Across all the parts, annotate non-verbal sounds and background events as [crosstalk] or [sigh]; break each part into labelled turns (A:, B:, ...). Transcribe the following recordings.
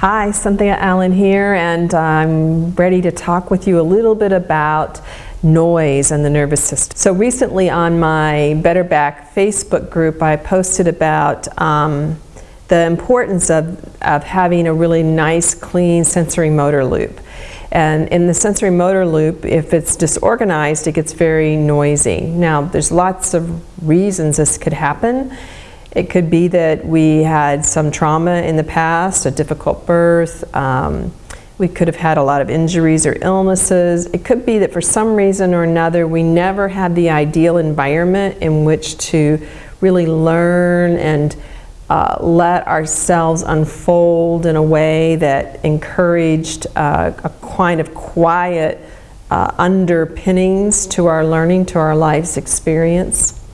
A: Hi, Cynthia Allen here, and I'm ready to talk with you a little bit about noise and the nervous system. So recently on my Better Back Facebook group, I posted about um, the importance of, of having a really nice, clean sensory motor loop. And in the sensory motor loop, if it's disorganized, it gets very noisy. Now, there's lots of reasons this could happen. It could be that we had some trauma in the past, a difficult birth. Um, we could have had a lot of injuries or illnesses. It could be that for some reason or another we never had the ideal environment in which to really learn and uh, let ourselves unfold in a way that encouraged uh, a kind of quiet uh, underpinnings to our learning, to our life's experience.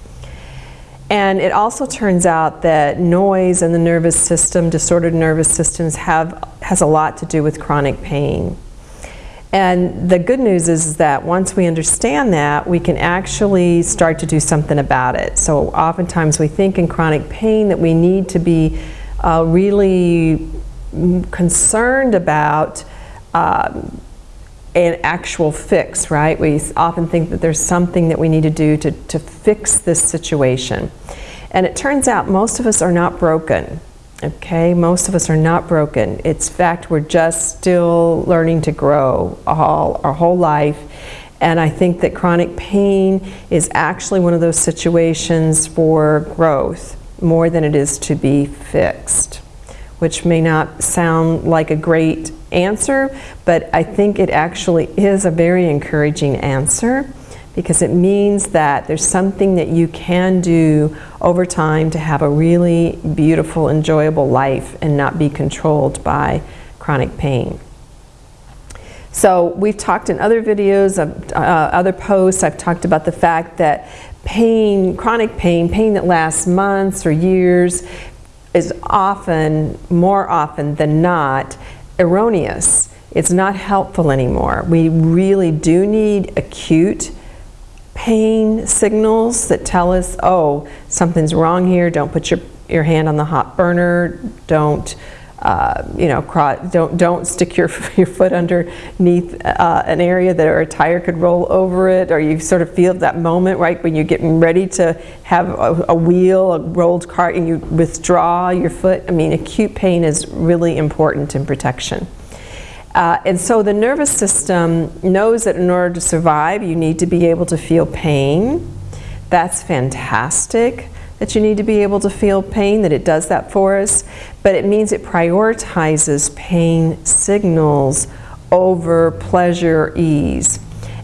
A: And it also turns out that noise in the nervous system, disordered nervous systems, have, has a lot to do with chronic pain. And the good news is that once we understand that, we can actually start to do something about it. So oftentimes we think in chronic pain that we need to be uh, really concerned about um, an actual fix, right? We often think that there's something that we need to do to, to fix this situation. And it turns out most of us are not broken, okay? Most of us are not broken. It's fact we're just still learning to grow all, our whole life. And I think that chronic pain is actually one of those situations for growth more than it is to be fixed, which may not sound like a great answer, but I think it actually is a very encouraging answer because it means that there's something that you can do over time to have a really beautiful, enjoyable life and not be controlled by chronic pain. So we've talked in other videos, uh, other posts, I've talked about the fact that pain, chronic pain, pain that lasts months or years, is often, more often than not, erroneous. It's not helpful anymore. We really do need acute pain signals that tell us, oh, something's wrong here, don't put your, your hand on the hot burner, don't uh, you know, don't don't stick your [laughs] your foot underneath uh, an area that or a tire could roll over it, or you sort of feel that moment right when you're getting ready to have a, a wheel, a rolled cart, and you withdraw your foot. I mean, acute pain is really important in protection. Uh, and so the nervous system knows that in order to survive, you need to be able to feel pain. That's fantastic that you need to be able to feel pain, that it does that for us, but it means it prioritizes pain signals over pleasure ease.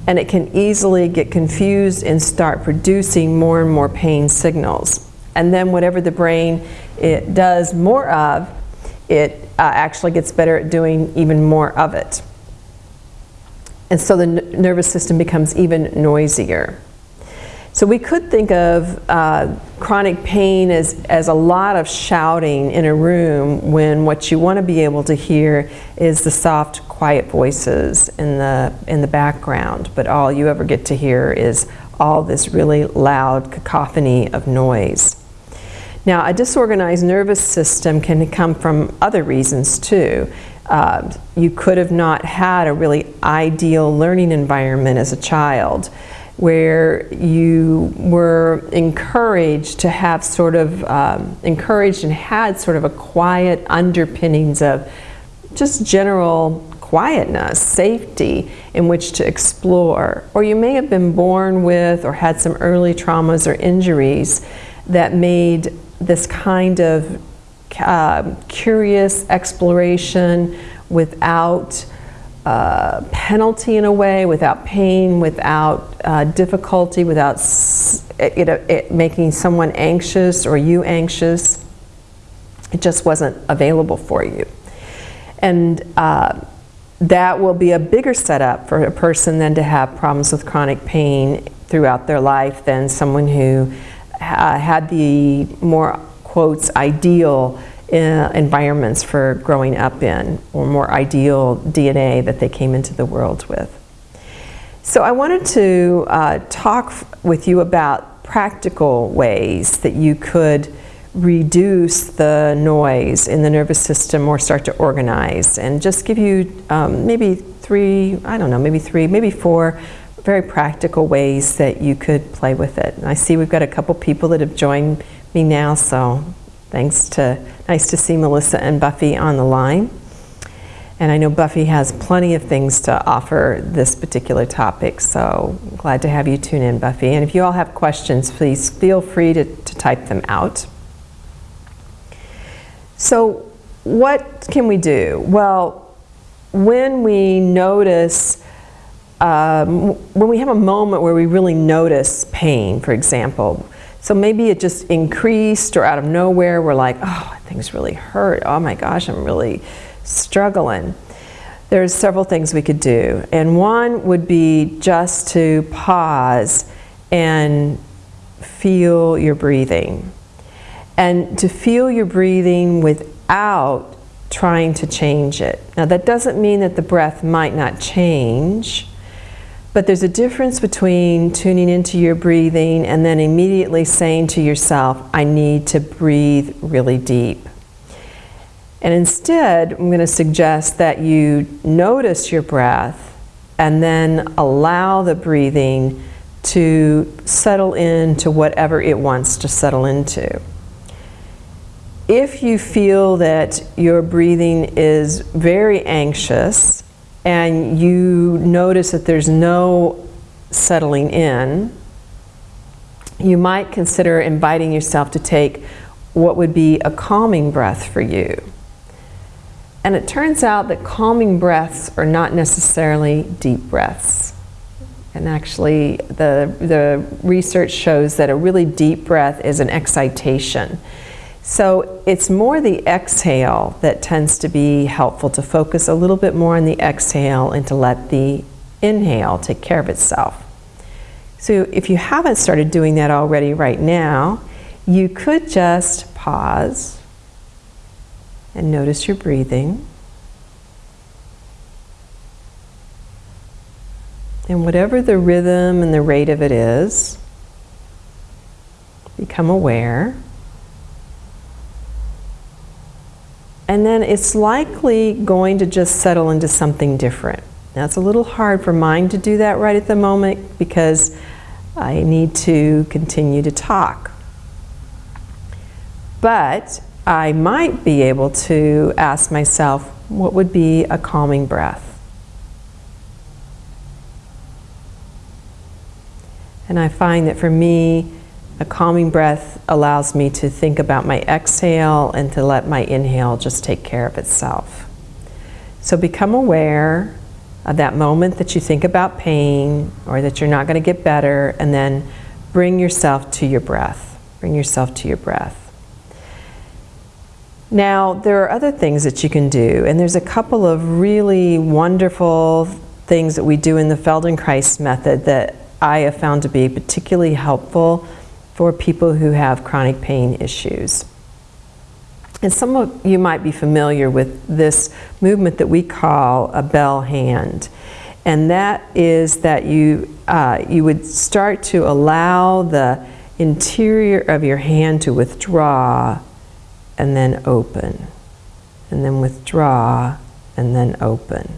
A: And it can easily get confused and start producing more and more pain signals. And then whatever the brain it does more of, it uh, actually gets better at doing even more of it. And so the nervous system becomes even noisier. So we could think of uh, chronic pain as, as a lot of shouting in a room when what you want to be able to hear is the soft, quiet voices in the, in the background, but all you ever get to hear is all this really loud cacophony of noise. Now, a disorganized nervous system can come from other reasons too. Uh, you could have not had a really ideal learning environment as a child where you were encouraged to have sort of um, encouraged and had sort of a quiet underpinnings of just general quietness, safety in which to explore. Or you may have been born with or had some early traumas or injuries that made this kind of uh, curious exploration without uh, penalty in a way, without pain, without uh, difficulty, without it, it making someone anxious or you anxious. It just wasn't available for you. And uh, that will be a bigger setup for a person than to have problems with chronic pain throughout their life than someone who uh, had the more, quotes, ideal uh, environments for growing up in or more ideal DNA that they came into the world with. So I wanted to uh, talk with you about practical ways that you could reduce the noise in the nervous system or start to organize and just give you um, maybe three, I don't know, maybe three, maybe four very practical ways that you could play with it. And I see we've got a couple people that have joined me now, so thanks to, nice to see Melissa and Buffy on the line. And I know Buffy has plenty of things to offer this particular topic, so glad to have you tune in, Buffy. And if you all have questions, please feel free to, to type them out. So what can we do? Well, when we notice, um, when we have a moment where we really notice pain, for example, so maybe it just increased or out of nowhere, we're like, oh, things really hurt. Oh my gosh, I'm really struggling. There's several things we could do. And one would be just to pause and feel your breathing. And to feel your breathing without trying to change it. Now that doesn't mean that the breath might not change, but there's a difference between tuning into your breathing and then immediately saying to yourself, I need to breathe really deep. And instead, I'm going to suggest that you notice your breath and then allow the breathing to settle into whatever it wants to settle into. If you feel that your breathing is very anxious and you notice that there's no settling in, you might consider inviting yourself to take what would be a calming breath for you. And it turns out that calming breaths are not necessarily deep breaths. And actually, the, the research shows that a really deep breath is an excitation. So it's more the exhale that tends to be helpful to focus a little bit more on the exhale and to let the inhale take care of itself. So if you haven't started doing that already right now, you could just pause and notice your breathing. And whatever the rhythm and the rate of it is, become aware. And then it's likely going to just settle into something different. Now it's a little hard for mine to do that right at the moment because I need to continue to talk. But I might be able to ask myself, what would be a calming breath? And I find that for me, a calming breath allows me to think about my exhale and to let my inhale just take care of itself. So become aware of that moment that you think about pain or that you're not going to get better and then bring yourself to your breath. Bring yourself to your breath. Now, there are other things that you can do, and there's a couple of really wonderful things that we do in the Feldenkrais method that I have found to be particularly helpful for people who have chronic pain issues. And some of you might be familiar with this movement that we call a bell hand. And that is that you, uh, you would start to allow the interior of your hand to withdraw and then open, and then withdraw and then open.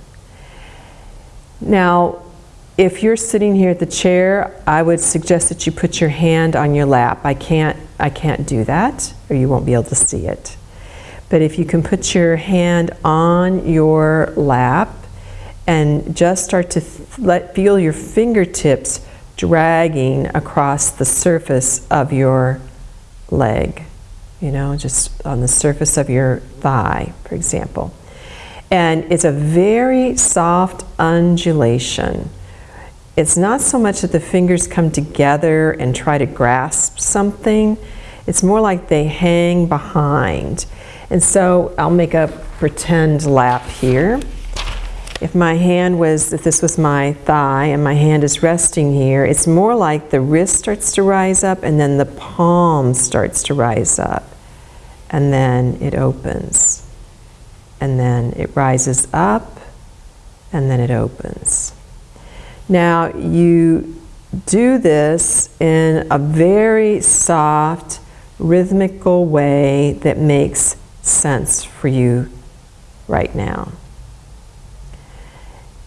A: Now, if you're sitting here at the chair, I would suggest that you put your hand on your lap. I can't, I can't do that, or you won't be able to see it. But if you can put your hand on your lap and just start to let, feel your fingertips dragging across the surface of your leg you know, just on the surface of your thigh, for example. And it's a very soft undulation. It's not so much that the fingers come together and try to grasp something, it's more like they hang behind. And so I'll make a pretend lap here. If my hand was, if this was my thigh and my hand is resting here, it's more like the wrist starts to rise up and then the palm starts to rise up. And then it opens. And then it rises up and then it opens. Now you do this in a very soft, rhythmical way that makes sense for you right now.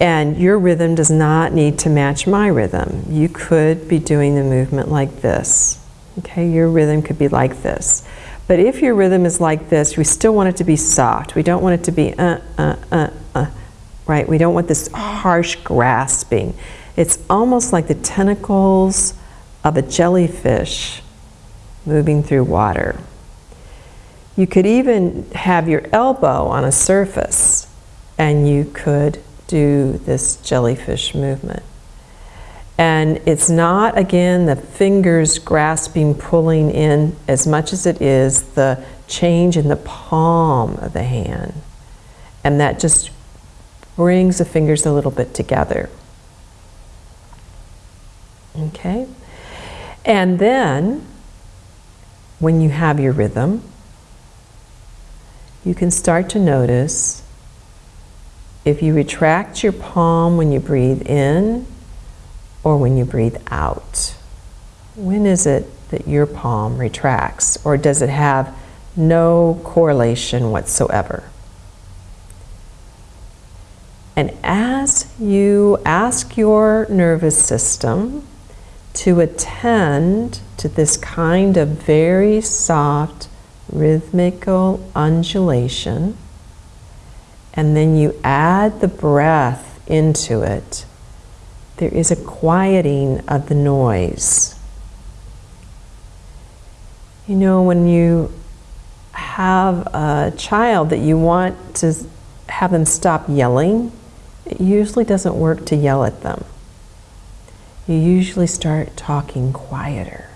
A: And your rhythm does not need to match my rhythm. You could be doing the movement like this. Okay, your rhythm could be like this. But if your rhythm is like this, we still want it to be soft. We don't want it to be uh, uh, uh, right? We don't want this harsh grasping. It's almost like the tentacles of a jellyfish moving through water. You could even have your elbow on a surface and you could do this jellyfish movement. And it's not, again, the fingers grasping, pulling in as much as it is the change in the palm of the hand. And that just brings the fingers a little bit together. Okay? And then, when you have your rhythm, you can start to notice if you retract your palm when you breathe in or when you breathe out. When is it that your palm retracts or does it have no correlation whatsoever? And as you ask your nervous system to attend to this kind of very soft rhythmical undulation, and then you add the breath into it, there is a quieting of the noise. You know, when you have a child that you want to have them stop yelling, it usually doesn't work to yell at them. You usually start talking quieter,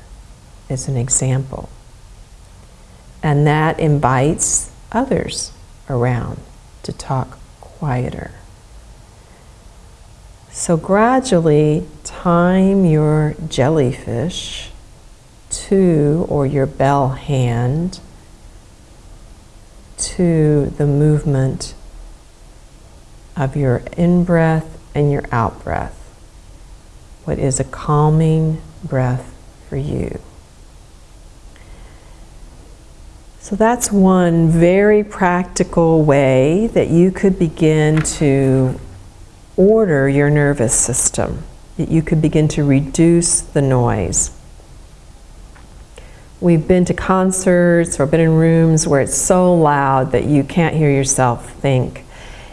A: as an example. And that invites others around to talk quieter. So gradually time your jellyfish to, or your bell hand, to the movement of your in breath and your out breath. What is a calming breath for you? So that's one very practical way that you could begin to order your nervous system. That you could begin to reduce the noise. We've been to concerts or been in rooms where it's so loud that you can't hear yourself think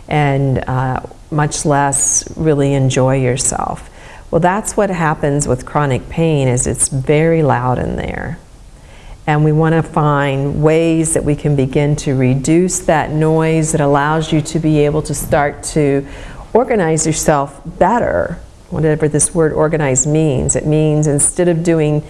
A: and uh, much less really enjoy yourself. Well, that's what happens with chronic pain is it's very loud in there and we want to find ways that we can begin to reduce that noise that allows you to be able to start to organize yourself better whatever this word organize means it means instead of doing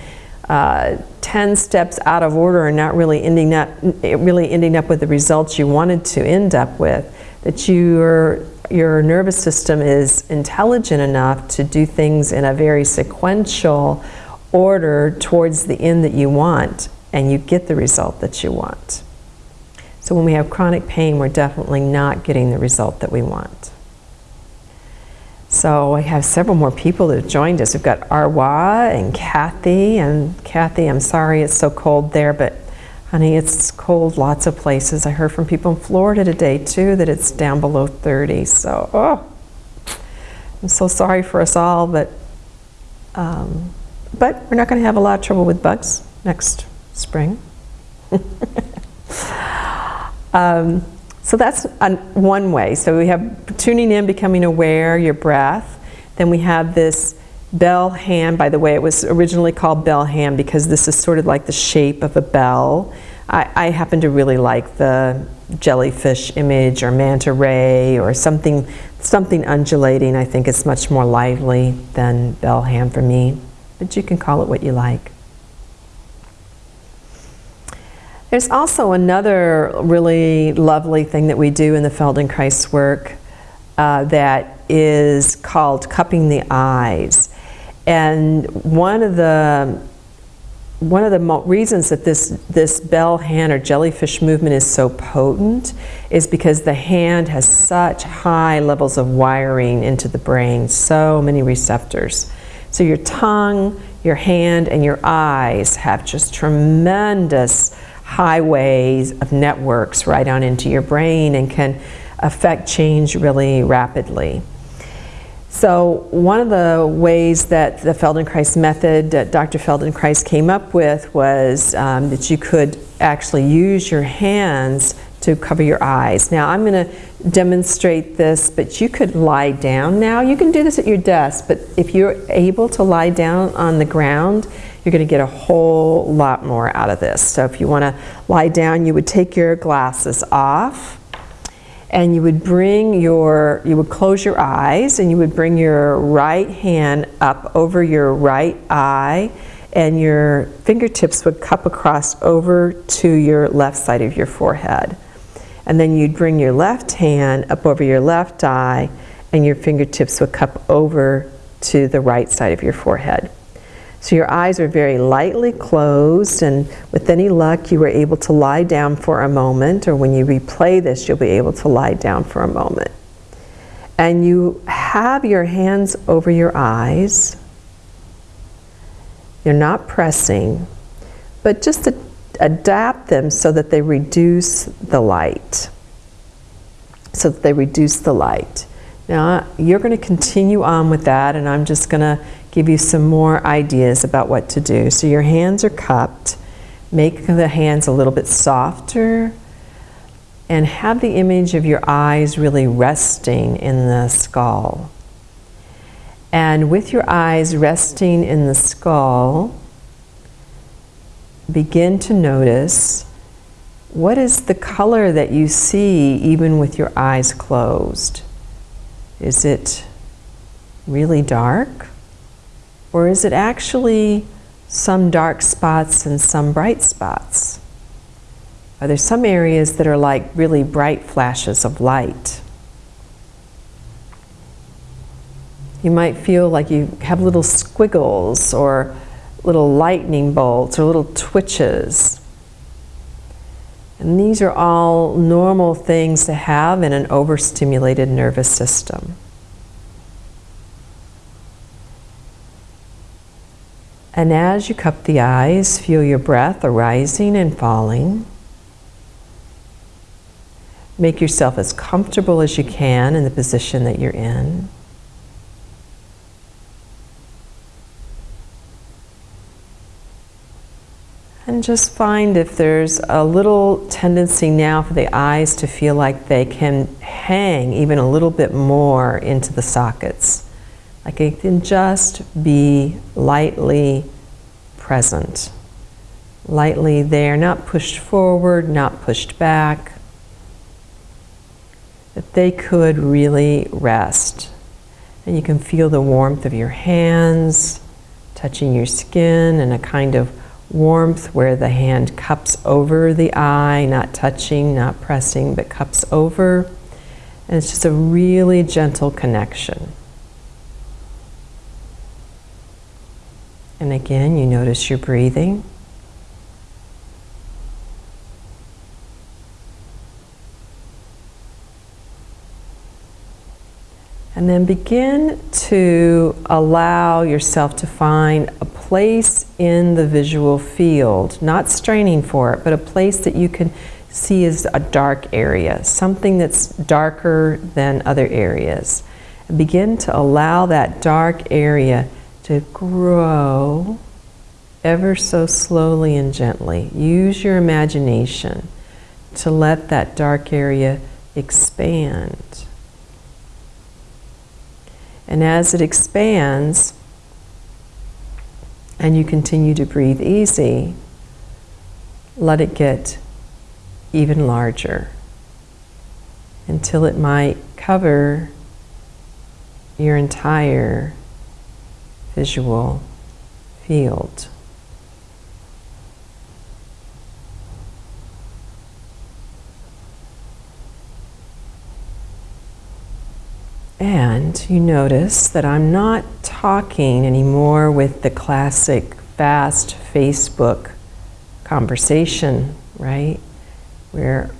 A: uh, 10 steps out of order and not really ending up really ending up with the results you wanted to end up with that your your nervous system is intelligent enough to do things in a very sequential order towards the end that you want and you get the result that you want. So when we have chronic pain, we're definitely not getting the result that we want. So I have several more people that have joined us. We've got Arwa and Kathy. And Kathy, I'm sorry it's so cold there, but honey, it's cold lots of places. I heard from people in Florida today too that it's down below 30. So, oh, I'm so sorry for us all, but, um, but we're not going to have a lot of trouble with bugs next spring. [laughs] um, so that's one way. So we have tuning in, becoming aware, your breath. Then we have this bell hand. By the way, it was originally called bell hand because this is sort of like the shape of a bell. I, I happen to really like the jellyfish image or manta ray or something, something undulating. I think it's much more lively than bell hand for me. But you can call it what you like. There's also another really lovely thing that we do in the Feldenkrais work uh, that is called cupping the eyes. And one of the one of the reasons that this, this bell hand or jellyfish movement is so potent is because the hand has such high levels of wiring into the brain, so many receptors. So your tongue, your hand, and your eyes have just tremendous highways of networks right on into your brain and can affect change really rapidly. So one of the ways that the Feldenkrais method that Dr. Feldenkrais came up with was um, that you could actually use your hands to cover your eyes. Now I'm going to demonstrate this, but you could lie down now. You can do this at your desk, but if you're able to lie down on the ground, you're going to get a whole lot more out of this. So if you want to lie down, you would take your glasses off and you would bring your, you would close your eyes and you would bring your right hand up over your right eye and your fingertips would cup across over to your left side of your forehead. And then you'd bring your left hand up over your left eye and your fingertips would cup over to the right side of your forehead. So your eyes are very lightly closed and with any luck you were able to lie down for a moment or when you replay this you'll be able to lie down for a moment. And you have your hands over your eyes. You're not pressing, but just to adapt them so that they reduce the light. So that they reduce the light. Now you're going to continue on with that and I'm just going to give you some more ideas about what to do. So your hands are cupped. Make the hands a little bit softer and have the image of your eyes really resting in the skull. And with your eyes resting in the skull, begin to notice what is the color that you see even with your eyes closed? Is it really dark? Or is it actually some dark spots and some bright spots? Are there some areas that are like really bright flashes of light? You might feel like you have little squiggles or little lightning bolts or little twitches. And these are all normal things to have in an overstimulated nervous system. And as you cup the eyes, feel your breath arising and falling. Make yourself as comfortable as you can in the position that you're in. And just find if there's a little tendency now for the eyes to feel like they can hang even a little bit more into the sockets. Like it can just be lightly present. Lightly there, not pushed forward, not pushed back. That they could really rest. And you can feel the warmth of your hands touching your skin and a kind of warmth where the hand cups over the eye, not touching, not pressing, but cups over. And it's just a really gentle connection. And again, you notice your breathing. And then begin to allow yourself to find a place in the visual field, not straining for it, but a place that you can see as a dark area, something that's darker than other areas. And begin to allow that dark area to grow ever so slowly and gently. Use your imagination to let that dark area expand. And as it expands, and you continue to breathe easy, let it get even larger until it might cover your entire visual field. And you notice that I'm not talking anymore with the classic fast Facebook conversation, right? Where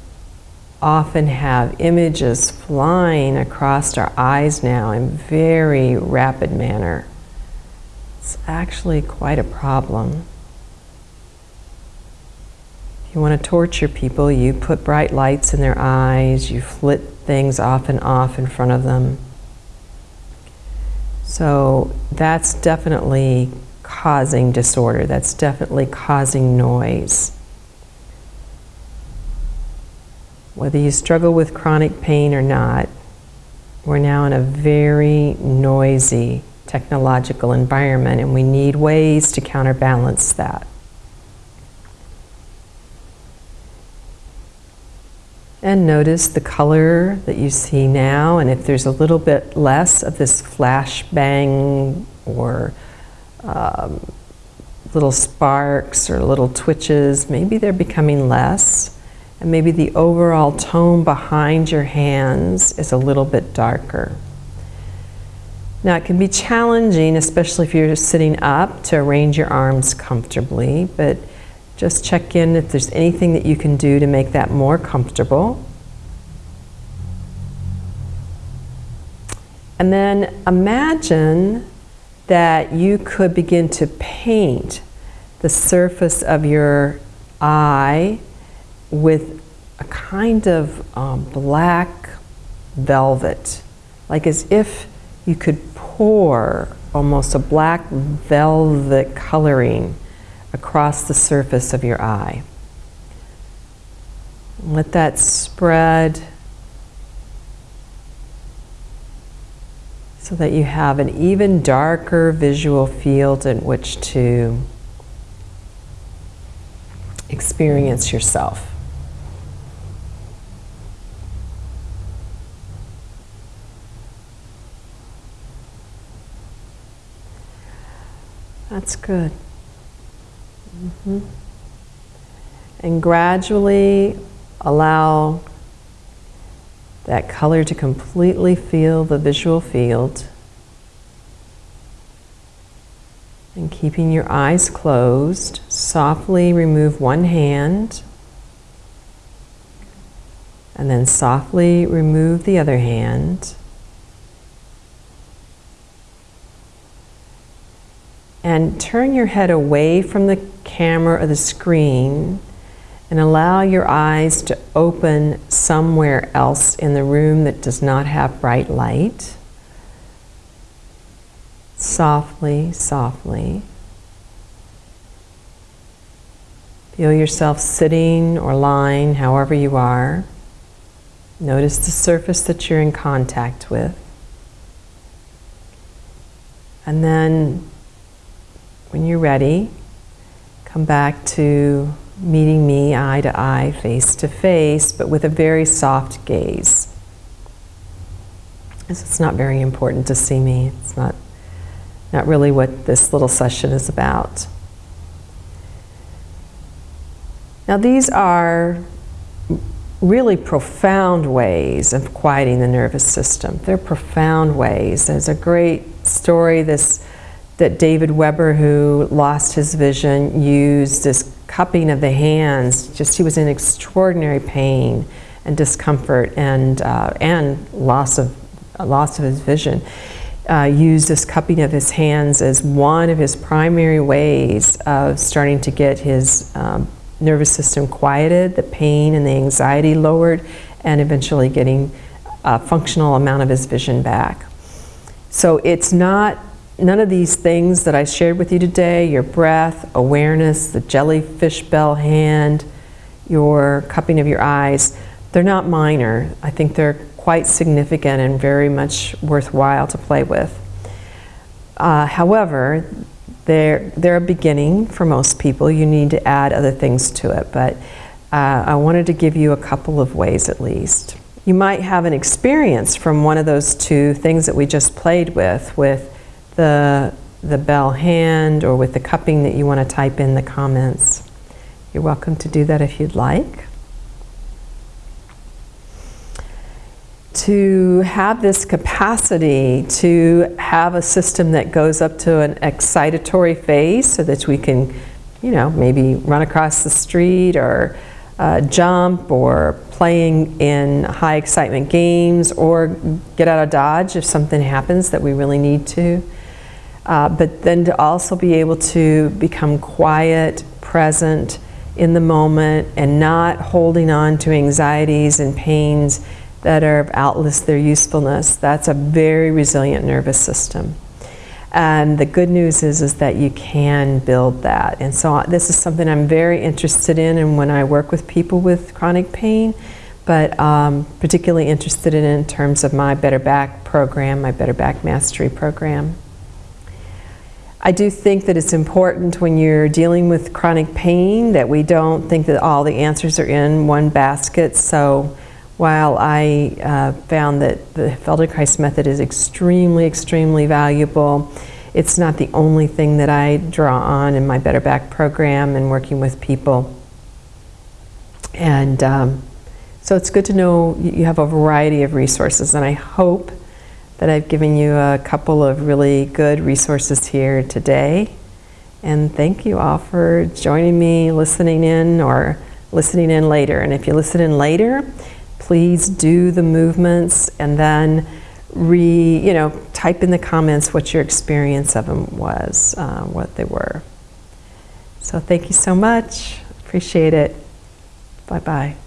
A: often have images flying across our eyes now in very rapid manner. It's actually quite a problem. If you want to torture people, you put bright lights in their eyes, you flit things off and off in front of them. So that's definitely causing disorder. That's definitely causing noise. Whether you struggle with chronic pain or not, we're now in a very noisy technological environment and we need ways to counterbalance that. And notice the color that you see now, and if there's a little bit less of this flash bang or um, little sparks or little twitches, maybe they're becoming less. And maybe the overall tone behind your hands is a little bit darker. Now it can be challenging, especially if you're sitting up, to arrange your arms comfortably, but just check in if there's anything that you can do to make that more comfortable. And then imagine that you could begin to paint the surface of your eye with a kind of um, black velvet, like as if you could pour almost a black velvet coloring across the surface of your eye. Let that spread so that you have an even darker visual field in which to experience yourself. That's good. Mm -hmm. And gradually allow that color to completely fill the visual field. And keeping your eyes closed, softly remove one hand and then softly remove the other hand. And turn your head away from the camera or the screen and allow your eyes to open somewhere else in the room that does not have bright light. Softly, softly. Feel yourself sitting or lying, however you are. Notice the surface that you're in contact with. And then when you're ready, come back to meeting me eye to eye, face to face, but with a very soft gaze. It's not very important to see me. It's not, not really what this little session is about. Now these are really profound ways of quieting the nervous system. They're profound ways. There's a great story, this that David Webber, who lost his vision, used this cupping of the hands. Just he was in extraordinary pain and discomfort and uh, and loss of uh, loss of his vision. Uh, used this cupping of his hands as one of his primary ways of starting to get his um, nervous system quieted, the pain and the anxiety lowered, and eventually getting a functional amount of his vision back. So it's not none of these things that I shared with you today, your breath, awareness, the jellyfish bell hand, your cupping of your eyes, they're not minor. I think they're quite significant and very much worthwhile to play with. Uh, however, they're, they're a beginning for most people. You need to add other things to it, but uh, I wanted to give you a couple of ways at least. You might have an experience from one of those two things that we just played with, with the, the bell hand or with the cupping that you want to type in the comments. You're welcome to do that if you'd like. To have this capacity to have a system that goes up to an excitatory phase so that we can, you know, maybe run across the street or uh, jump or playing in high excitement games or get out of Dodge if something happens that we really need to Uh, but then to also be able to become quiet, present in the moment, and not holding on to anxieties and pains that are outlast their usefulness. That's a very resilient nervous system. And the good news is, is that you can build that. And so uh, this is something I'm very interested in and when I work with people with chronic pain, but um, particularly interested in in terms of my Better Back program, my Better Back Mastery program. I do think that it's important when you're dealing with chronic pain that we don't think that all the answers are in one basket. So while I uh, found that the Feldenkrais method is extremely, extremely valuable, it's not the only thing that I draw on in my Better Back program and working with people. And um, so it's good to know you have a variety of resources, and I hope that I've given you a couple of really good resources here today. And thank you all for joining me, listening in, or listening in later. And if you listen in later, please do the movements and then re, you know, type in the comments what your experience of them was, uh, what they were. So thank you so much. Appreciate it. Bye-bye.